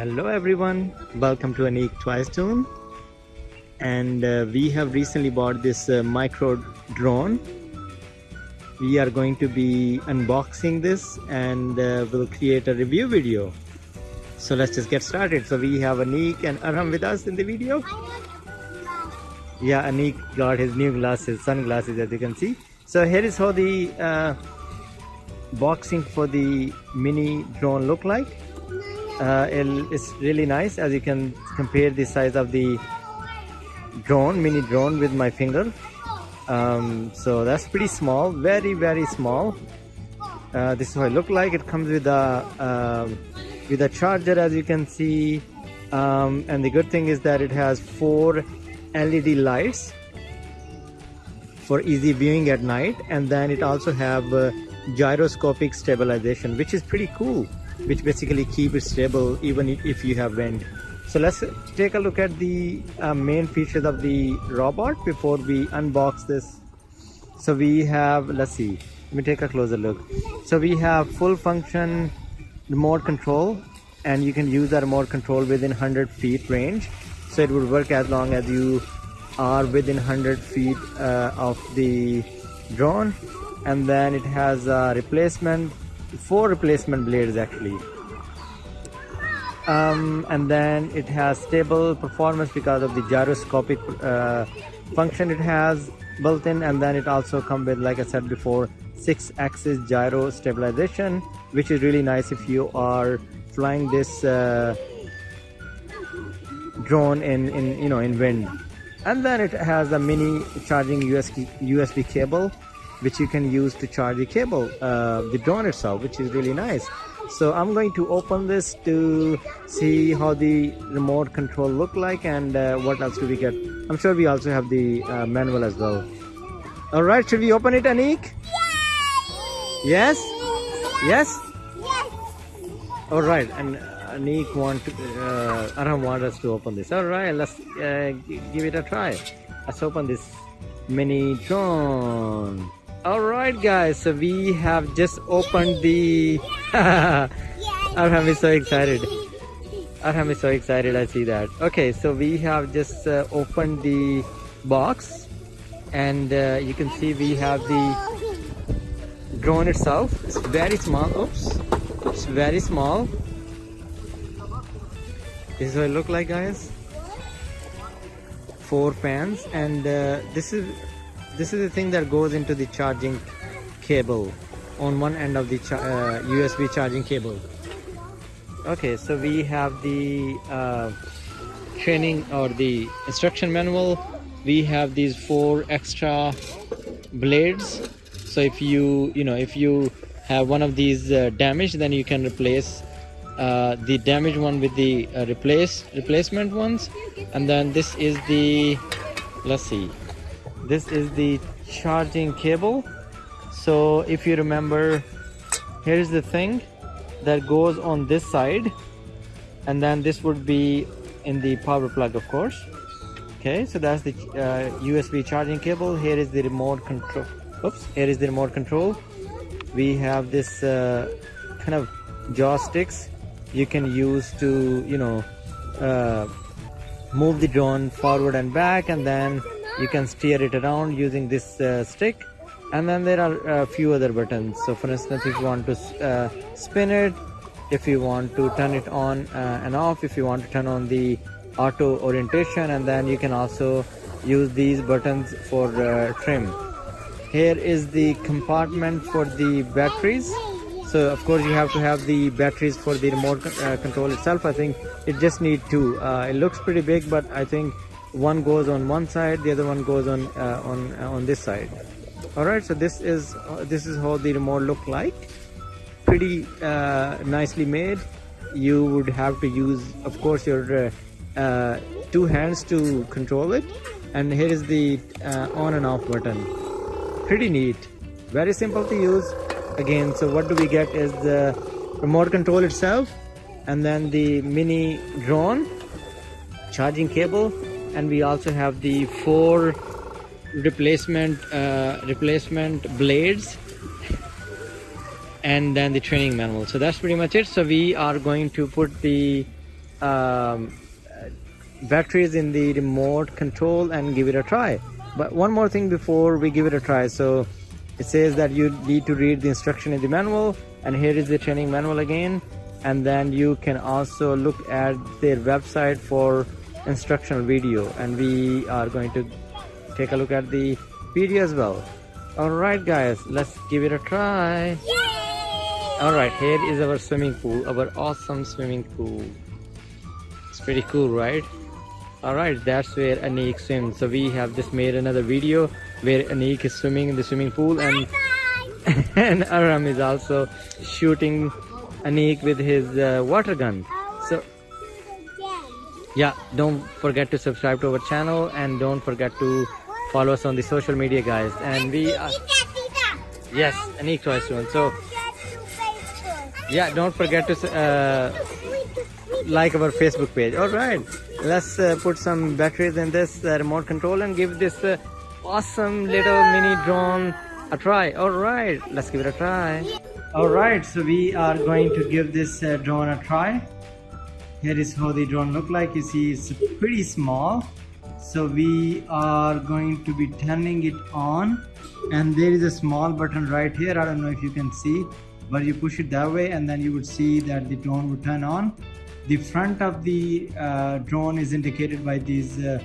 Hello everyone, welcome to Anik Twice Tune. and uh, we have recently bought this uh, micro drone. We are going to be unboxing this and uh, we'll create a review video. So let's just get started. So we have Anik and Arham with us in the video. Yeah, Anik got his new glasses, sunglasses as you can see. So here is how the uh, boxing for the mini drone look like uh, it's really nice as you can compare the size of the drone mini drone with my finger. Um, so that's pretty small very very small. Uh, this is what it look like. It comes with a uh, with a charger as you can see. Um, and the good thing is that it has four LED lights for easy viewing at night. And then it also have uh, gyroscopic stabilization which is pretty cool which basically keep it stable even if you have wind. So let's take a look at the uh, main features of the robot before we unbox this. So we have let's see let me take a closer look. So we have full function remote control and you can use that remote control within 100 feet range. So it would work as long as you are within 100 feet uh, of the drone. And then it has a replacement four replacement blades actually. Um, and then it has stable performance because of the gyroscopic uh, function it has built in. And then it also comes with like I said before six axis gyro stabilization which is really nice if you are flying this uh, drone in, in you know in wind. And then it has a mini charging USB, USB cable which you can use to charge the cable uh, the drone itself which is really nice. So I'm going to open this to see how the remote control look like and uh, what else do we get. I'm sure we also have the uh, manual as well. All right should we open it Anik? Yes? Yes? Yes. All right and Anik want to, uh, Arham want us to open this. All right let's uh, give it a try. Let's open this mini drone all right guys so we have just opened the arham is so excited. Arham is so excited i see that. Okay so we have just uh, opened the box and uh, you can see we have the drone itself. It's very small oops. It's very small. This is what it look like guys. Four fans and uh, this is this is the thing that goes into the charging cable on one end of the uh, USB charging cable. Okay so we have the uh, training or the instruction manual. We have these four extra blades. So if you you know if you have one of these uh, damaged then you can replace uh, the damaged one with the uh, replace replacement ones. And then this is the let's see this is the charging cable. So if you remember here's the thing that goes on this side and then this would be in the power plug of course. Okay so that's the uh, USB charging cable. Here is the remote control. Oops here is the remote control. We have this uh, kind of joysticks you can use to you know uh, move the drone forward and back and then you can steer it around using this uh, stick. And then there are a few other buttons. So for instance if you want to uh, spin it if you want to turn it on uh, and off if you want to turn on the auto orientation and then you can also use these buttons for uh, trim. Here is the compartment for the batteries. So of course you have to have the batteries for the remote uh, control itself. I think it just need two. Uh, it looks pretty big but i think one goes on one side the other one goes on uh, on uh, on this side. All right so this is uh, this is how the remote look like. Pretty uh, nicely made. You would have to use of course your uh, uh, two hands to control it. And here is the on and off button. Pretty neat. Very simple to use. Again so what do we get is the remote control itself and then the mini drone charging cable and we also have the four replacement uh, replacement blades and then the training manual. So that's pretty much it. So we are going to put the um, batteries in the remote control and give it a try. But one more thing before we give it a try. So it says that you need to read the instruction in the manual and here is the training manual again. And then you can also look at their website for instructional video and we are going to take a look at the video as well. All right guys let's give it a try. All right here is our swimming pool our awesome swimming pool. It's pretty cool right? All right that's where anik swims. So we have just made another video where anik is swimming in the swimming pool and and arham is also shooting anik with his uh, water gun yeah don't forget to subscribe to our channel and don't forget to follow us on the social media guys. And we are yes anik tries to so yeah don't forget to uh, like our facebook page. All right let's uh, put some batteries in this uh, remote control and give this uh, awesome little mini drone a try. All right let's give it a try. All right so we are going to give this uh, drone a try here is how the drone look like. You see it's pretty small. So we are going to be turning it on. And there is a small button right here. I don't know if you can see but you push it that way and then you would see that the drone would turn on. The front of the uh, drone is indicated by these uh,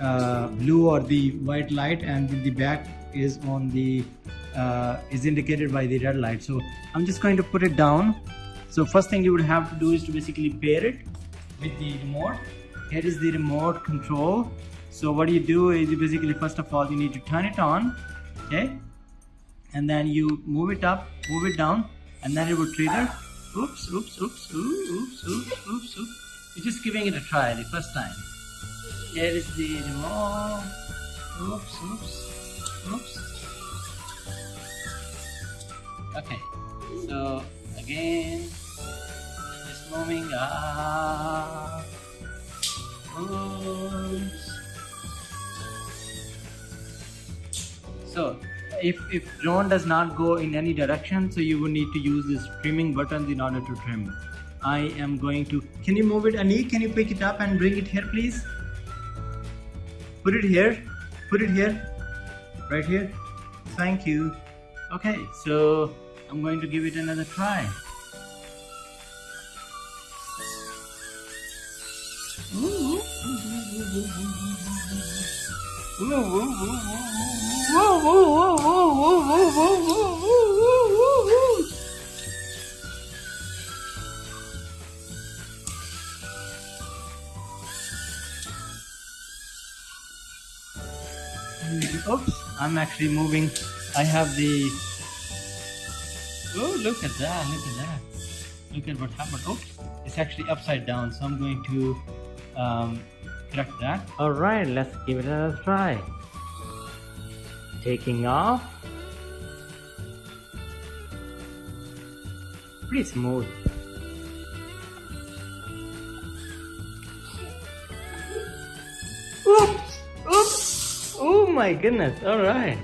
uh, blue or the white light and the back is on the uh, is indicated by the red light. So i'm just going to put it down so first thing you would have to do is to basically pair it with the remote. Here is the remote control. So what you do is you basically first of all you need to turn it on, okay? And then you move it up, move it down, and then it will trigger. Oops, oops, oops, oops, oops, oops, oops, oops. You're just giving it a try the first time. Here is the remote. Oops, oops, oops. Okay, so again moving up. Oops so if if drone does not go in any direction so you will need to use this trimming buttons in order to trim. I am going to can you move it Anik can you pick it up and bring it here please? Put it here. Put it here. Right here. Thank you. Okay so i'm going to give it another try Oops, I'm actually moving. I have the. Oh, look at that! Look at that! Look at what happened. Oops, it's actually upside down. So I'm going to um, correct that. All right, let's give it a try. Taking off. Pretty smooth. Oops! Oops! Oh my goodness! All right.